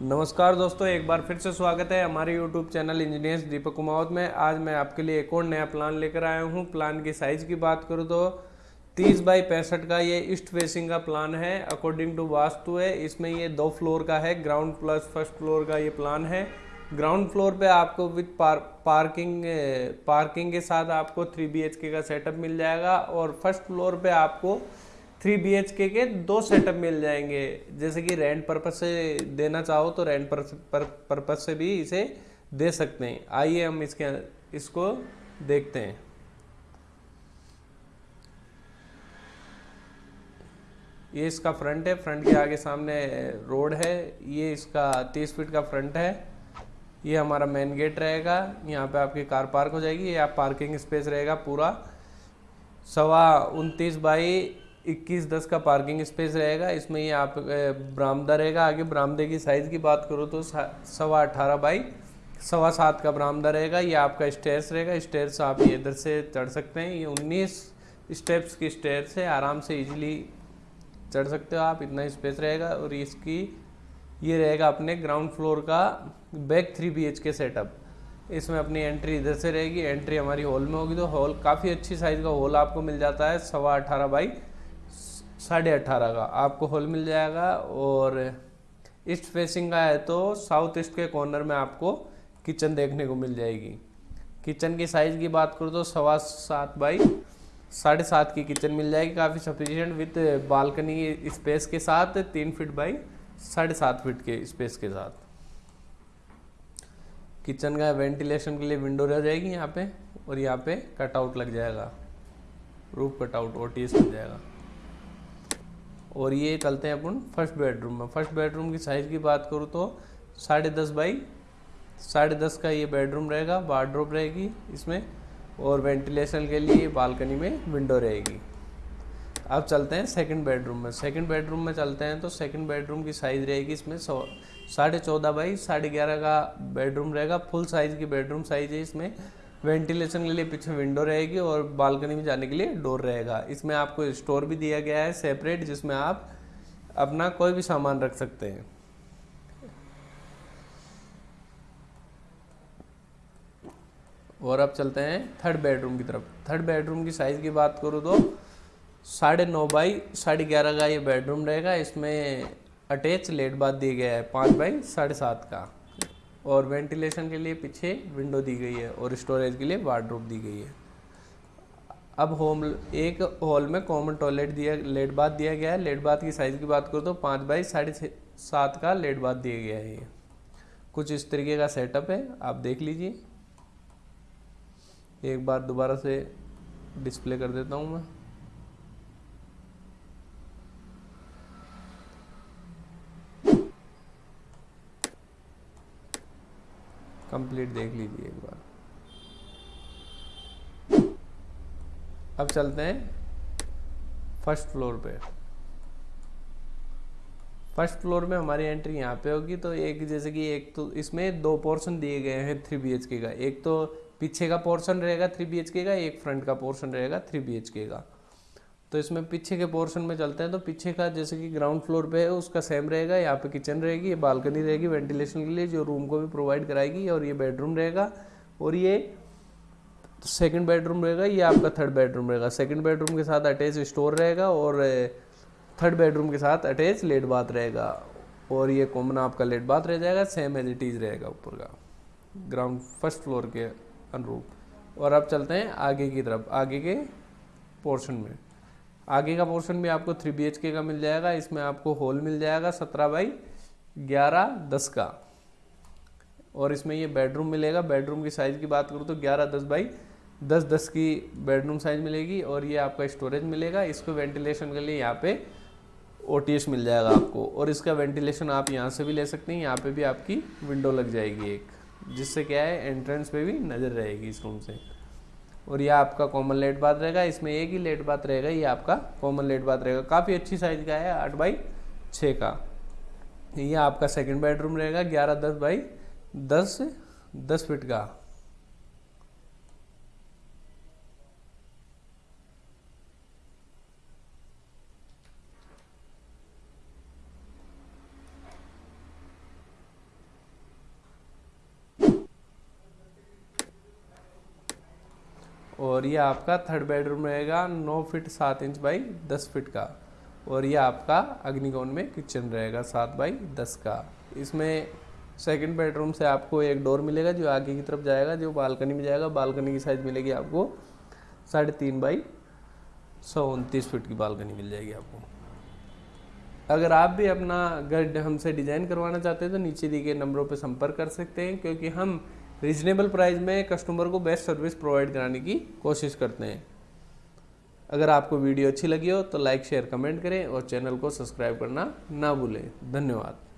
नमस्कार दोस्तों एक बार फिर से स्वागत है हमारे YouTube channel engineers Deepak Kumawat में। आज मैं आपके लिए एक और नया प्लान लेकर आया हूँ। प्लान की साइज़ की बात करूँ तो 30 बाई पैंसठ का ये ईस्ट फेसिंग का प्लान है। अकॉर्डिंग टू वास्तु है इसमें ये दो फ्लोर का है। ग्राउंड प्लस फ़र्स्ट फ्लोर का ये प्लान है। ग्राउंड फ्लोर पे आपको विथ पार, पार्किंग पार्किंग के साथ आपको थ्री बी का सेटअप मिल जाएगा। और फ़र्स्ट फ्लोर पे आपको थ्री बी एच के के दो सेटअप मिल जाएँगे। जैसे कि रेंट पर्पज से देना चाहो तो रेंट पर्पज से भी इसे दे सकते हैं। आइए हम इसके, इसको देखते हैं। ये इसका फ्रंट है। फ्रंट के आगे सामने रोड है। ये इसका तीस फीट का फ्रंट है। ये हमारा मेन गेट रहेगा। यहाँ पे आपकी कार पार्क हो जाएगी। ये आप पार्किंग स्पेस रहेगा पूरा। सवा उनतीस बाई इक्कीस दस का पार्किंग स्पेस रहेगा, इसमें ये आप बरामदा रहेगा। आगे बरामदे की साइज़ की बात करो तो सवा अठारह बाई सवा सात का बरामदा रहेगा। ये आपका स्टेयर्स रहेगा। स्टेयर्स आप ये इधर से चढ़ सकते हैं। ये उन्नीस स्टेप्स की स्टेयर्स है। आराम से इजीली चढ़ सकते हो आप। इतना स्पेस रहेगा। और इसकी, ये रहेगा अपने ग्राउंड फ्लोर का बैक थ्री बी के सेटअप इसमें अपनी एंट्री इधर से रहेगी। एंट्री हमारी हॉल में होगी। तो हॉल काफ़ी अच्छी साइज़ का हॉल आपको मिल जाता है। सवा अठारह बाई साढ़े अठारह का, आपको हॉल मिल जाएगा और ईस्ट फेसिंग का है तो साउथ ईस्ट के कॉर्नर में आपको किचन देखने को मिल जाएगी। किचन की साइज़ की बात करूँ तो सवा सात बाई साढ़े सात की किचन मिल जाएगी, काफ़ी सफिशियंट विथ बालकनी स्पेस के साथ तीन फीट बाई साढ़े सात फीट के स्पेस के साथ। किचन का वेंटिलेशन के लिए विंडो रह जाएगी यहाँ पे और यहाँ पे कटआउट लग जाएगा। रूफ कटआउट ओ टी लग जाएगा। और ये चलते हैं अपन फ़र्स्ट बेडरूम में। फ़र्स्ट बेडरूम की साइज़ की बात करूँ तो साढ़े दस बाई साढ़े दस का ये बेडरूम रहेगा वार्ड्रोब रहेगी इसमें और वेंटिलेशन के लिए बालकनी में विंडो रहेगी। अब चलते हैं सेकंड बेडरूम में। सेकंड बेडरूम में चलते हैं तो सेकंड बेडरूम की साइज़ रहेगी इसमें सौ साढ़े चौदह बाई साढ़े ग्यारह का बेडरूम रहेगा। फुल साइज़ की बेडरूम साइज़ है इसमें। वेंटिलेशन के लिए पीछे विंडो रहेगी और बालकनी में जाने के लिए डोर रहेगा। इसमें आपको स्टोर भी दिया गया है सेपरेट, जिसमें आप अपना कोई भी सामान रख सकते हैं। और अब चलते हैं थर्ड बेडरूम की तरफ़। थर्ड बेडरूम की साइज़ की बात करूँ तो साढ़े नौ बाई साढ़े ग्यारह का ये बेडरूम रहेगा। इसमें अटैच लेट बात दिया गया है, पाँच बाई साढ़े सात का। और वेंटिलेशन के लिए पीछे विंडो दी गई है और स्टोरेज के लिए वार्ड्रोब दी गई है। अब होम एक हॉल में कॉमन टॉयलेट दिया लेट बाथ दिया गया है। लेट बाथ की साइज़ की बात करो तो पाँच बाई साढ़े सात का लेट बाथ दिया गया है ये। कुछ इस तरीके का सेटअप है, आप देख लीजिए। एक बार दोबारा से डिस्प्ले कर देता हूँ मैं। कंप्लीट देख लीजिए एक बार। अब चलते हैं फ़र्स्ट फ्लोर पे। फ़र्स्ट फ्लोर में हमारी एंट्री यहाँ पे होगी तो एक जैसे कि एक तो इसमें दो पोर्शन दिए गए हैं थ्री बी का। एक तो पीछे का पोर्शन रहेगा थ्री बी का, एक फ्रंट का पोर्शन रहेगा थ्री बी का। तो इसमें पीछे के पोर्शन में चलते हैं तो पीछे का जैसे कि ग्राउंड फ्लोर पे है, उसका सेम रहेगा, यहाँ पे किचन रहेगी, ये बालकनी रहेगी वेंटिलेशन के लिए जो रूम को भी प्रोवाइड कराएगी, और ये बेडरूम रहेगा, और ये सेकंड बेडरूम रहेगा, ये आपका थर्ड बेडरूम रहेगा। सेकंड बेडरूम के साथ अटैच स्टोर रहेगा, और थर्ड बेडरूम के साथ अटैच लेट बाथ रहेगा, और ये कॉमन आपका लेट बाथ रह जाएगा सेम एज इट इज़ रहेगा ऊपर का ग्राउंड फ़र्स्ट फ्लोर के अनुरूप। और अब चलते हैं आगे की तरफ़, आगे के पोर्शन में। आगे का पोर्शन भी आपको थ्री बी का मिल जाएगा, इसमें आपको हॉल मिल जाएगा सत्रह बाई ग्यारह दस का। और इसमें ये बेडरूम मिलेगा बेडरूम की साइज़ की बात करूँ तो ग्यारह दस बाई दस दस की बेडरूम साइज़ मिलेगी और ये आपका स्टोरेज मिलेगा। इसको वेंटिलेशन के लिए यहाँ पे ओटीएस मिल जाएगा आपको और इसका वेंटिलेशन आप यहाँ से भी ले सकते हैं, यहाँ पे भी आपकी विंडो लग जाएगी एक, जिससे क्या है एंट्रेंस पे भी नज़र रहेगी इस रूम से। और यह आपका कॉमन लेट बात रहेगा, इसमें एक ही लेट बात रहेगा, ये आपका कॉमन लेट बात रहेगा। काफ़ी अच्छी साइज़ का है, आठ बाई छः का। ये आपका सेकंड बेडरूम रहेगा, ग्यारह, दस बाई दस दस फिट का। और ये आपका थर्ड बेडरूम रहेगा, नौ फिट सात इंच बाई दस फिट का। और ये आपका अग्निकोण में किचन रहेगा, सात बाई दस का। इसमें सेकंड बेडरूम से आपको एक डोर मिलेगा जो आगे की तरफ़ जाएगा, जो बालकनी में जाएगा। बालकनी की साइज़ मिलेगी आपको साढ़े तीन बाई सौ उनतीस फीट की बालकनी मिल जाएगी आपको। अगर आप भी अपना घर हमसे डिज़ाइन करवाना चाहते हैं तो नीचे दिए गए नंबरों पर संपर्क कर सकते हैं, क्योंकि हम रीजनेबल प्राइस में कस्टमर को बेस्ट सर्विस प्रोवाइड कराने की कोशिश करते हैं। अगर आपको वीडियो अच्छी लगी हो तो लाइक, शेयर, कमेंट करें और चैनल को सब्सक्राइब करना ना भूलें। धन्यवाद।